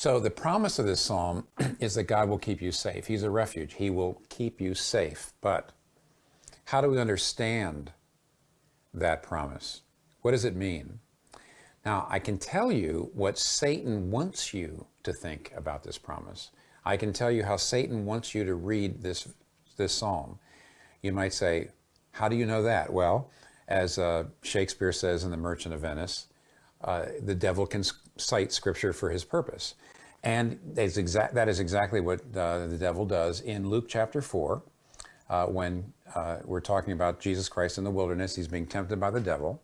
So the promise of this psalm is that God will keep you safe. He's a refuge. He will keep you safe. But how do we understand that promise? What does it mean? Now, I can tell you what Satan wants you to think about this promise. I can tell you how Satan wants you to read this, this psalm. You might say, how do you know that? Well, as uh, Shakespeare says in The Merchant of Venice, uh, the devil can cite scripture for his purpose. And exact, that is exactly what uh, the devil does in Luke chapter 4, uh, when uh, we're talking about Jesus Christ in the wilderness. He's being tempted by the devil.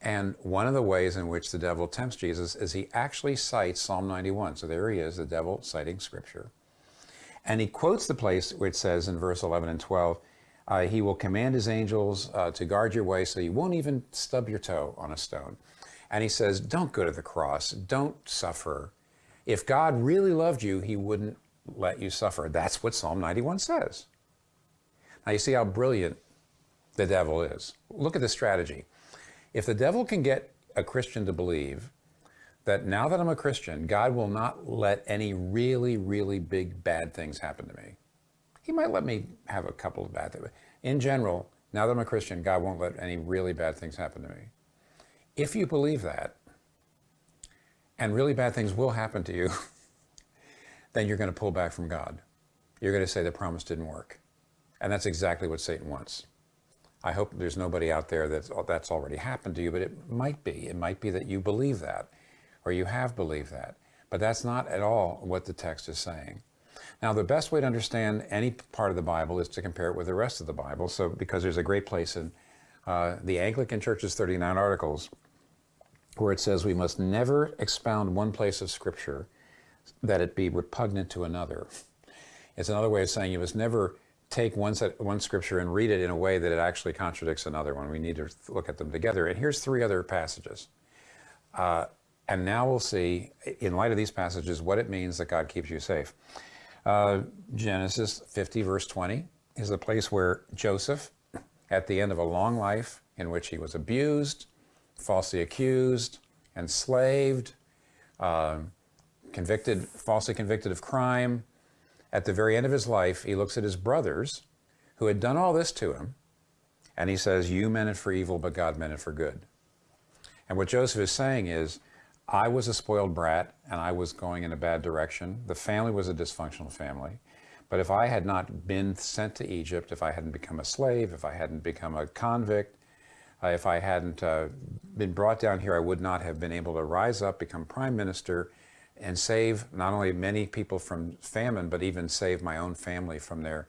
And one of the ways in which the devil tempts Jesus is he actually cites Psalm 91. So there he is, the devil citing scripture. And he quotes the place it says in verse 11 and 12, uh, he will command his angels uh, to guard your way so you won't even stub your toe on a stone. And he says, don't go to the cross. Don't suffer. If God really loved you, he wouldn't let you suffer. That's what Psalm 91 says. Now you see how brilliant the devil is. Look at the strategy. If the devil can get a Christian to believe that now that I'm a Christian, God will not let any really, really big bad things happen to me. He might let me have a couple of bad things. In general, now that I'm a Christian, God won't let any really bad things happen to me. If you believe that, and really bad things will happen to you, then you're going to pull back from God. You're going to say the promise didn't work. And that's exactly what Satan wants. I hope there's nobody out there that's, that's already happened to you, but it might be. It might be that you believe that, or you have believed that. But that's not at all what the text is saying. Now, the best way to understand any part of the Bible is to compare it with the rest of the Bible. So, because there's a great place in uh, the Anglican Church's 39 Articles where it says we must never expound one place of Scripture that it be repugnant to another. It's another way of saying you must never take one, set, one scripture and read it in a way that it actually contradicts another one. We need to look at them together. And here's three other passages. Uh, and now we'll see, in light of these passages, what it means that God keeps you safe. Uh, Genesis 50, verse 20, is the place where Joseph, at the end of a long life in which he was abused, falsely accused, enslaved, uh, convicted, falsely convicted of crime, at the very end of his life, he looks at his brothers who had done all this to him, and he says, You meant it for evil, but God meant it for good. And what Joseph is saying is, I was a spoiled brat and I was going in a bad direction. The family was a dysfunctional family. But if I had not been sent to Egypt, if I hadn't become a slave, if I hadn't become a convict, uh, if I hadn't uh, been brought down here, I would not have been able to rise up, become prime minister, and save not only many people from famine, but even save my own family from their,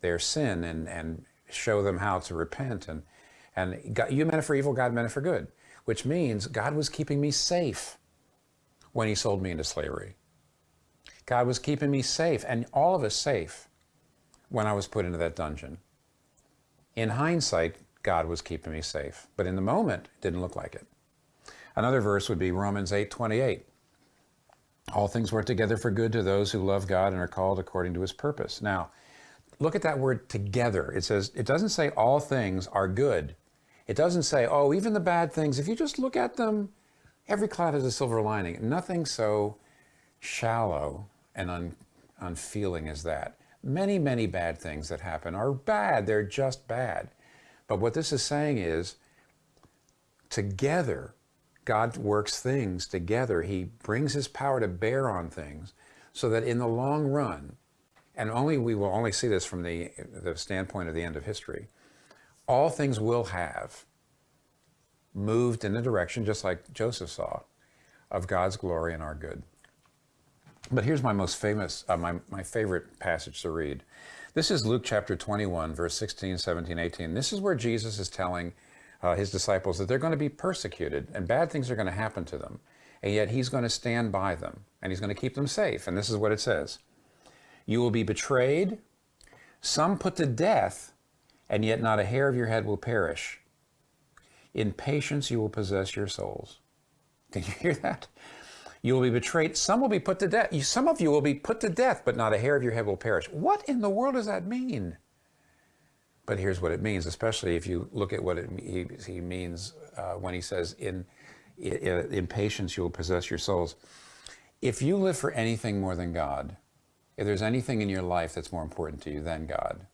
their sin and, and show them how to repent. And, and God, you meant it for evil, God meant it for good, which means God was keeping me safe when he sold me into slavery. God was keeping me safe and all of us safe when I was put into that dungeon. In hindsight, God was keeping me safe, but in the moment, it didn't look like it. Another verse would be Romans 8, 28. All things work together for good to those who love God and are called according to his purpose. Now, look at that word together. It says, it doesn't say all things are good. It doesn't say, oh, even the bad things, if you just look at them, every cloud has a silver lining. Nothing so shallow and un unfeeling as that. Many, many bad things that happen are bad. They're just bad. But what this is saying is, together, God works things together. He brings his power to bear on things so that in the long run, and only we will only see this from the, the standpoint of the end of history, all things will have moved in the direction, just like Joseph saw, of God's glory and our good. But here's my most famous, uh, my, my favorite passage to read. This is Luke chapter 21, verse 16, 17, 18. This is where Jesus is telling uh, his disciples that they're going to be persecuted and bad things are going to happen to them. And yet he's going to stand by them and he's going to keep them safe. And this is what it says. You will be betrayed, some put to death, and yet not a hair of your head will perish. In patience you will possess your souls. Can you hear that? You will be betrayed. Some will be put to death. Some of you will be put to death, but not a hair of your head will perish. What in the world does that mean? But here's what it means, especially if you look at what it, he, he means uh, when he says, in, in, in patience you will possess your souls. If you live for anything more than God, if there's anything in your life that's more important to you than God,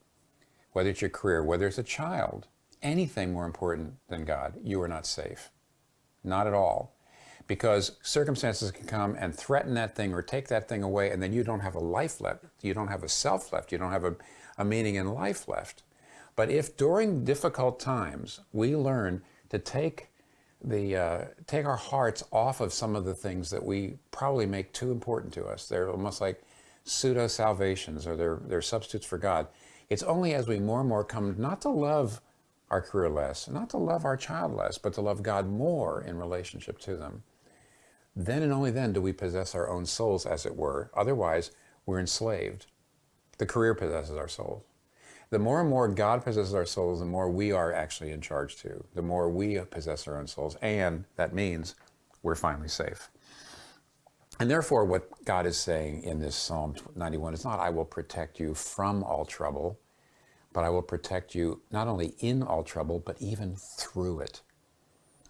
whether it's your career, whether it's a child, anything more important than God, you are not safe. Not at all. Because circumstances can come and threaten that thing or take that thing away, and then you don't have a life left. You don't have a self left. You don't have a, a meaning in life left. But if during difficult times we learn to take the uh, take our hearts off of some of the things that we probably make too important to us, they're almost like pseudo salvations or they're, they're substitutes for God. It's only as we more and more come not to love our career less, not to love our child less, but to love God more in relationship to them. Then and only then do we possess our own souls, as it were. Otherwise, we're enslaved. The career possesses our souls. The more and more God possesses our souls, the more we are actually in charge too. The more we possess our own souls. And that means we're finally safe. And therefore, what God is saying in this Psalm 91 is not, I will protect you from all trouble, but I will protect you not only in all trouble, but even through it.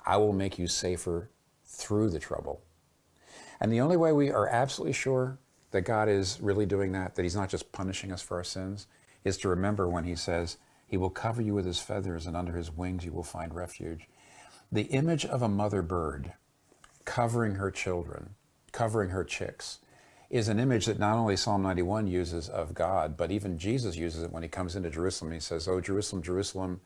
I will make you safer through the trouble. And the only way we are absolutely sure that God is really doing that, that He's not just punishing us for our sins, is to remember when He says, He will cover you with His feathers, and under His wings you will find refuge. The image of a mother bird covering her children, covering her chicks, is an image that not only Psalm 91 uses of God, but even Jesus uses it when he comes into Jerusalem. He says, Oh, Jerusalem, Jerusalem,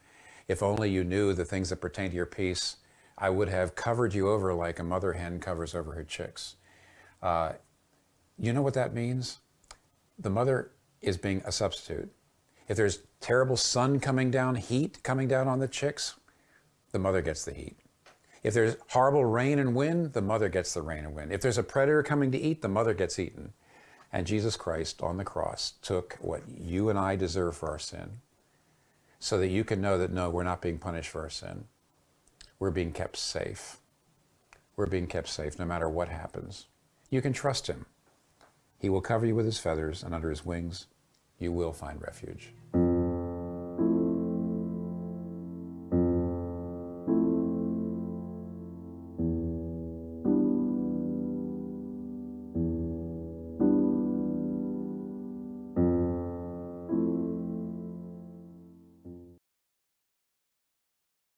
if only you knew the things that pertain to your peace, I would have covered you over like a mother hen covers over her chicks. Uh, you know what that means? The mother is being a substitute. If there's terrible sun coming down, heat coming down on the chicks, the mother gets the heat. If there's horrible rain and wind, the mother gets the rain and wind. If there's a predator coming to eat, the mother gets eaten. And Jesus Christ on the cross took what you and I deserve for our sin so that you can know that no, we're not being punished for our sin. We're being kept safe. We're being kept safe no matter what happens. You can trust him. He will cover you with his feathers, and under his wings you will find refuge.